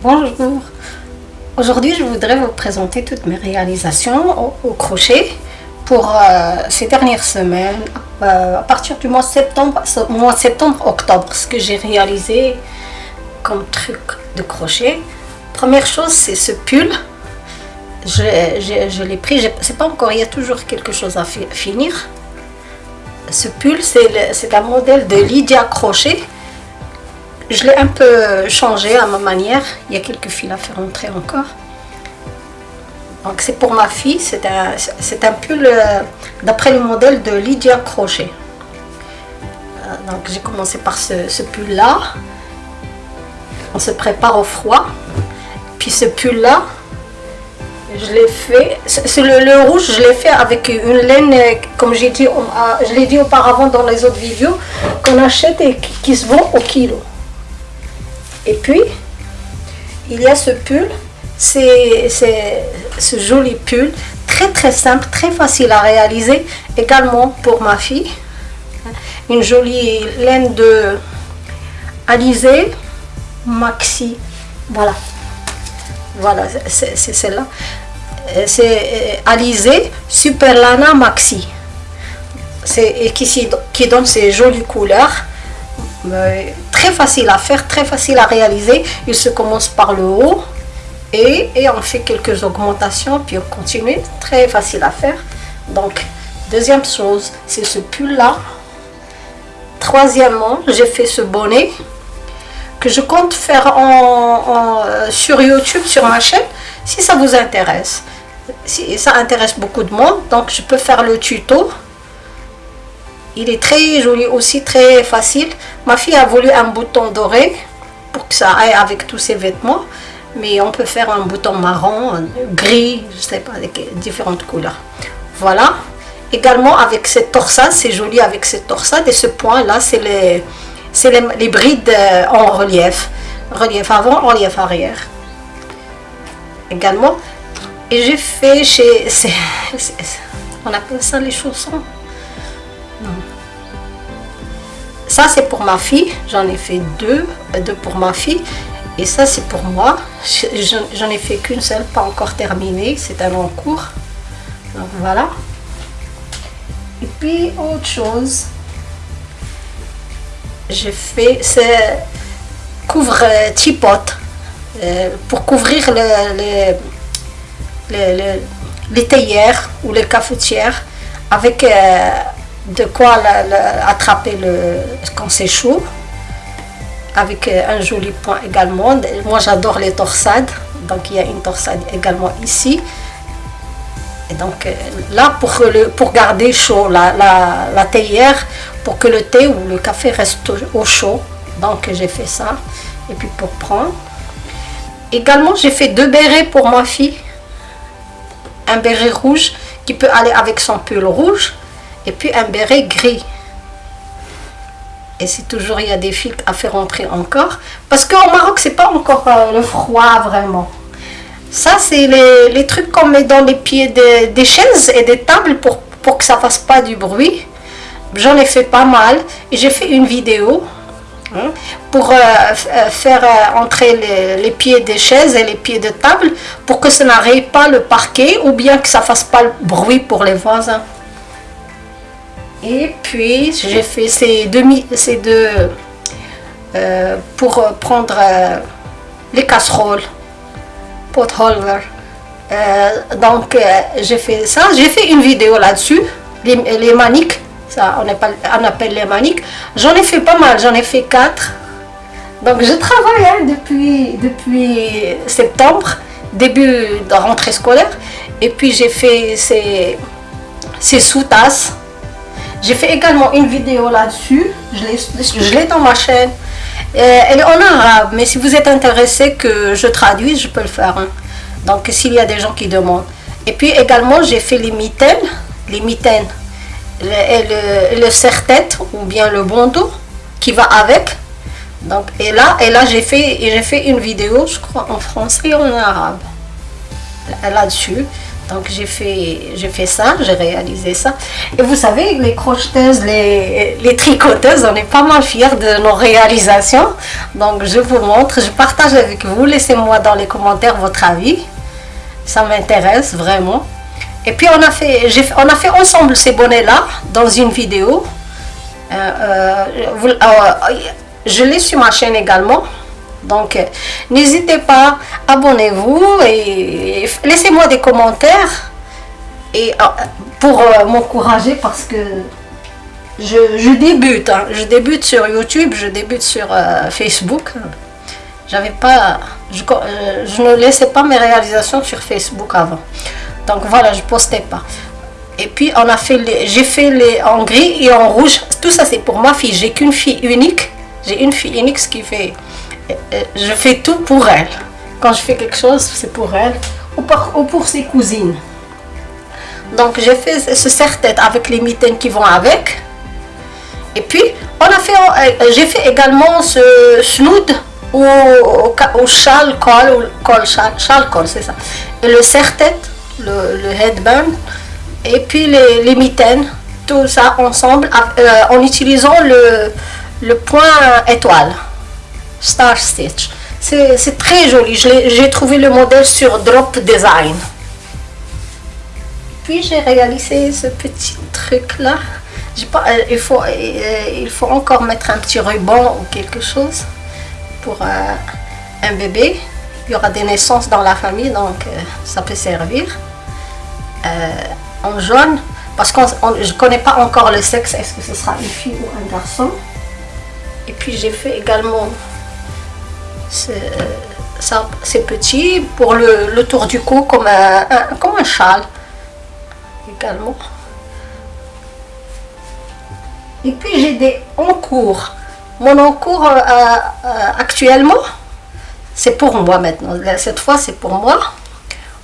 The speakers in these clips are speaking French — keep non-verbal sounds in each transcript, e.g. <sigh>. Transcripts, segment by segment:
Bonjour. Aujourd'hui, je voudrais vous présenter toutes mes réalisations au, crochet pour euh, ces dernières semaines, euh, à partir du mois septembre, mois septembre-octobre, ce que j'ai réalisé comme truc de crochet. Première chose, c'est ce pull. Je, je l'ai pris, c'est pas encore, il y a toujours quelque chose à finir. Ce pull, c'est un modèle de Lydia Crochet je l'ai un peu changé à ma manière. Il y a quelques fils à faire entrer encore. Donc c'est pour ma fille. C'est un, pull euh, d'après le modèle de Lydia Crochet. Euh, donc j'ai commencé par ce, pull là. On se prépare au froid. Puis ce pull là, je l'ai fait, c'est le, rouge, je l'ai fait avec une laine, comme je l'ai dit auparavant dans les autres vidéos, qu'on achète et qui se vend au kilo. Et puis, il y a ce pull, c'est ce joli pull, très très simple, très facile à réaliser, également pour ma fille. Une jolie laine de Alizé Maxi, voilà, voilà, c'est celle-là. C'est Alizé Super Lana Maxi, et qui, qui donne ces jolies couleurs très facile à faire, très facile à réaliser. Il se commence par le haut et, on fait quelques augmentations, puis on continue. Très facile à faire. Donc, deuxième chose, c'est ce pull-là. Troisièmement, j'ai fait ce bonnet que je compte faire en, euh, sur YouTube, sur ma chaîne, si ça vous intéresse. Si ça intéresse beaucoup de monde, donc je peux faire le tuto il est très joli aussi, très facile. Ma fille a voulu un bouton doré pour que ça aille avec tous ses vêtements. Mais on peut faire un bouton marron, gris, je sais pas, différentes couleurs. Voilà. Également avec cette torsade, c'est joli avec cette torsade. Et ce point là, c'est les, les, les, brides euh, en relief. Relief avant, relief arrière. Également. Et j'ai fait chez... <laughs> On appelle ça les chaussons? Ça, c'est pour ma fille. J'en ai fait deux, deux pour ma fille. Et ça, c'est pour moi. J'en ai fait qu'une seule, pas encore terminée. C'est un long cours. Donc voilà. Et puis, autre chose. J'ai fait ce couvre tipote euh, pour couvrir les, les, les, théières ou les cafetières avec euh, de quoi attraper le, quand c'est chaud avec euh, un joli point également. Moi j'adore les torsades, donc il y a une torsade également ici. Et donc euh, là pour, pour garder chaud la, la, théière, pour que le thé ou le café reste au chaud. Donc j'ai fait ça. Et puis pour prendre. Également j'ai fait deux bérets pour ma fille. Un béret rouge qui peut aller avec son pull rouge et puis un béret gris. Et si toujours il y a des fils à faire entrer encore, parce qu'au Maroc c'est pas encore euh, le froid vraiment. Ça c'est les, les, trucs qu'on met dans les pieds des chaises et des tables pour, pour que ça fasse pas du bruit. J'en ai fait pas mal et j'ai fait une vidéo hein, pour euh, euh, faire entrer les, les, pieds des chaises et les pieds de table pour que ça n'arrive pas le parquet ou bien que ça fasse pas le bruit pour les voisins. Et puis j'ai fait ces deux, ces deux euh, pour prendre euh, les casseroles, pot holder. Euh, donc j'ai fait ça, j'ai fait une vidéo là-dessus, les, les, maniques, ça on, appelle, on appelle les maniques. J'en ai fait pas mal, j'en ai fait quatre. Donc je travaille hein, depuis, depuis septembre, début de rentrée scolaire. Et puis j'ai fait ces, ces sous-tasses j'ai fait également une vidéo là-dessus. Je l'ai dans ma chaîne. Euh, elle est en arabe, mais si vous êtes intéressé que je traduise, je peux le faire. Hein. Donc, s'il y a des gens qui demandent. Et puis également, j'ai fait les mitaines. Les mitaines. Le, le, serre-tête ou bien le bandeau qui va avec. Donc, et là, et là j'ai fait, fait une vidéo, je crois, en français et en arabe. Là-dessus. Donc j'ai fait, j'ai fait ça, j'ai réalisé ça. Et vous savez, les crocheteuses, les, tricoteuses, on est pas mal fiers de nos réalisations. Donc je vous montre, je partage avec vous. Laissez-moi dans les commentaires votre avis. Ça m'intéresse vraiment. Et puis on a fait, on a fait ensemble ces bonnets-là dans une vidéo. Euh, euh, euh, je l'ai sur ma chaîne également. Donc, euh, n'hésitez pas, abonnez-vous et laissez-moi des commentaires et, euh, pour euh, m'encourager parce que je, débute. Hein. je débute sur YouTube, je débute sur Facebook. J'avais pas, je, ne laissais pas mes réalisations sur Facebook avant. Donc voilà, je postais pas. Et puis on a fait j'ai fait les en gris et en rouge. Tout ça c'est pour ma fille. J'ai qu'une fille unique. J'ai une fille unique, ce qui fait je fais tout pour elle. Quand je fais quelque chose, c'est pour elle ou pour, ses cousines. Donc j'ai fait ce serre-tête avec les mitaines qui vont avec. Et puis on a fait, euh, j'ai fait également ce snood ou au, châle col, col col, c'est ça. Et le serre-tête, le, headband, et puis les, les, mitaines, tout ça ensemble euh, en utilisant le point étoile. Star Stitch. C'est très joli. J'ai trouvé le modèle sur Drop Design. Puis j'ai réalisé ce petit truc là. Pas, euh, il, faut, euh, il faut encore mettre un petit ruban ou quelque chose pour euh, un bébé. Il y aura des naissances dans la famille, donc ça peut servir. en jaune, parce que je ne connais pas encore le sexe, est-ce que ce sera une fille ou un garçon? Et puis j'ai fait également c'est petit pour le, tour du cou comme un, châle également. Et puis j'ai des encours. Mon encours euh, euh, actuellement, c'est pour moi maintenant. Cette fois, c'est pour moi.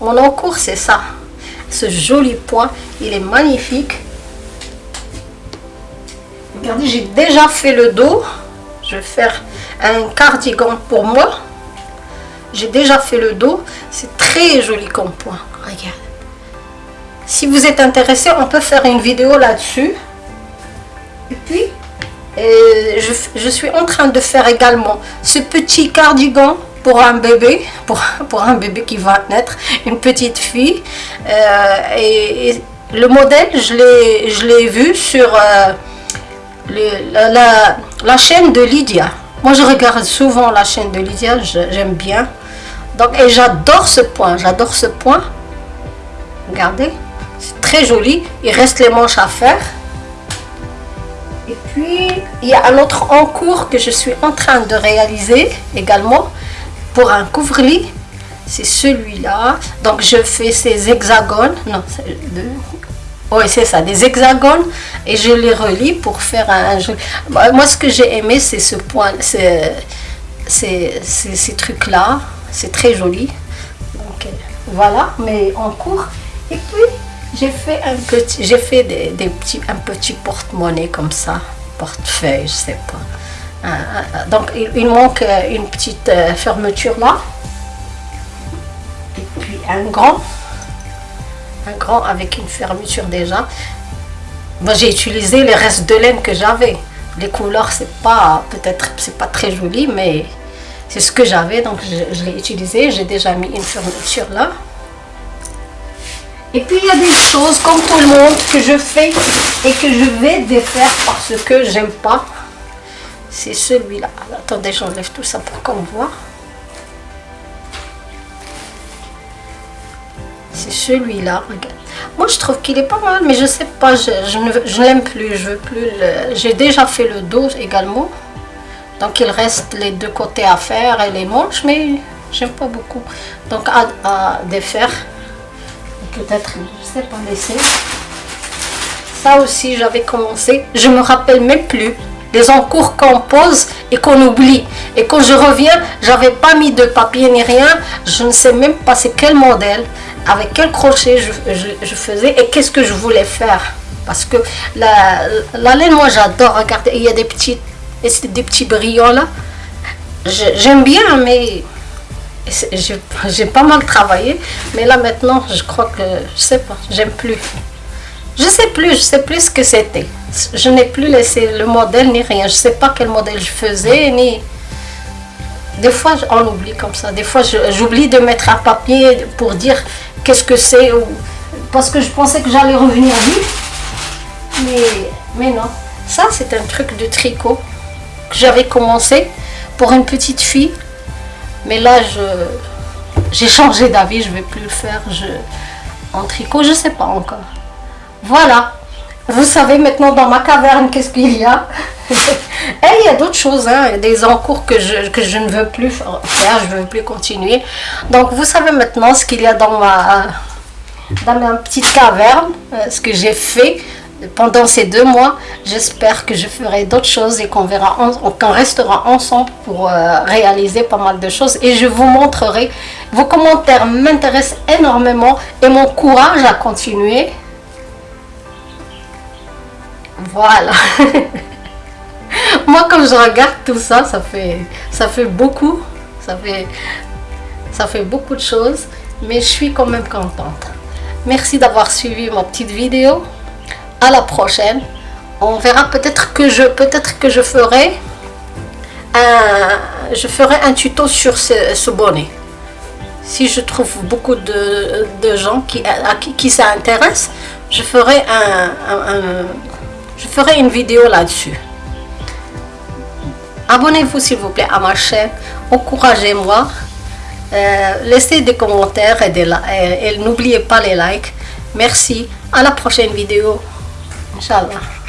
Mon encours, c'est ça. Ce joli point, il est magnifique. Regardez, j'ai déjà fait le dos. Je vais faire un cardigan pour moi. J'ai déjà fait le dos. C'est très joli comme point. Regarde. Si vous êtes intéressé, on peut faire une vidéo là-dessus. Et puis, euh, je, suis en train de faire également ce petit cardigan pour un bébé, <laughs> pour, pour un bébé qui va naître, une petite fille. Euh, et, le modèle, je l'ai vu sur euh, la, la chaîne de Lydia. Moi, je regarde souvent la chaîne de Lydia, j'aime bien. Donc, et j'adore ce point, j'adore ce point. Regardez, c'est très joli. Il reste les manches à faire. Et puis, il y a un autre encours que je suis en train de réaliser également pour un couvre-lit. C'est celui-là. Donc, je fais ces hexagones. Non, oui, c'est ça, des hexagones. Et je les relis pour faire un... Moi, ce que j'ai aimé, c'est ce point, c'est ces trucs-là. C'est très joli. Donc, voilà, mais en cours. Et puis, j'ai fait un petit, j'ai fait des, petits, un petit porte-monnaie comme ça. Portefeuille, je sais pas. Donc, il, manque une petite euh, fermeture là. Et puis, un grand un grand avec une fermeture déjà. Moi j'ai utilisé les restes de laine que j'avais. Les couleurs c'est pas peut-être c'est pas très joli mais c'est ce que j'avais donc je, l'ai utilisé. J'ai déjà mis une fermeture là. Et puis il y a des choses comme tout le monde que je fais et que je vais défaire parce que j'aime pas. C'est celui-là. Attendez, j'enlève tout ça pour qu'on voit. C'est celui-là. Moi, je trouve qu'il est pas mal, mais je sais pas, je, ne l'aime plus. Je veux plus. J'ai déjà fait le dos également. Donc, il reste les deux côtés à faire et les manches, mais j'aime pas beaucoup. Donc, à, défaire. Peut-être, je sais pas, laisser. Ça aussi, j'avais commencé. Je me rappelle même plus des encours qu'on pose et qu'on oublie. Et quand je reviens, j'avais pas mis de papier ni rien. Je ne sais même pas c'est quel modèle avec quel crochet je, faisais et qu'est-ce que je voulais faire. Parce que la, laine, moi j'adore. Regardez, il y a des petits, des petits brillants là. J'aime bien, mais j'ai pas mal travaillé, mais là maintenant, je crois que, je sais pas, j'aime plus. Je sais plus, je sais plus ce que c'était. Je n'ai plus laissé le modèle ni rien. Je sais pas quel modèle je faisais, ni... Des fois, on oublie comme ça. Des fois, j'oublie de mettre un papier pour dire qu'est-ce que c'est. Parce que je pensais que j'allais revenir vite. Mais, mais non. Ça, c'est un truc de tricot que j'avais commencé pour une petite fille. Mais là, j'ai changé d'avis. Je vais plus le faire en tricot. Je sais pas encore. Voilà. Vous savez maintenant dans ma caverne qu'est-ce qu'il y a? <laughs> Et il y a d'autres choses, hein, des encours que je, que je ne veux plus faire, je ne veux plus continuer. Donc vous savez maintenant ce qu'il y a dans ma, dans petite caverne, euh, ce que j'ai fait pendant ces deux mois. J'espère que je ferai d'autres choses et qu'on verra, qu'on restera ensemble pour euh, réaliser pas mal de choses. Et je vous montrerai. Vos commentaires m'intéressent énormément et mon courage à continuer. Voilà. <laughs> Moi, quand je regarde tout ça, ça fait, ça fait beaucoup. Ça fait, ça fait beaucoup de choses. Mais je suis quand même contente. Merci d'avoir suivi ma petite vidéo. À la prochaine. On verra peut-être que je peut-être que je ferai un, je ferai un tuto sur ce, bonnet. Si je trouve beaucoup de, gens qui, qui, qui s'intéressent, je ferai un je ferai une vidéo là-dessus. Abonnez-vous s'il vous plaît à ma chaîne, encouragez-moi, euh, laissez des commentaires et, et n'oubliez pas les likes. Merci, à la prochaine vidéo. Inch'Allah.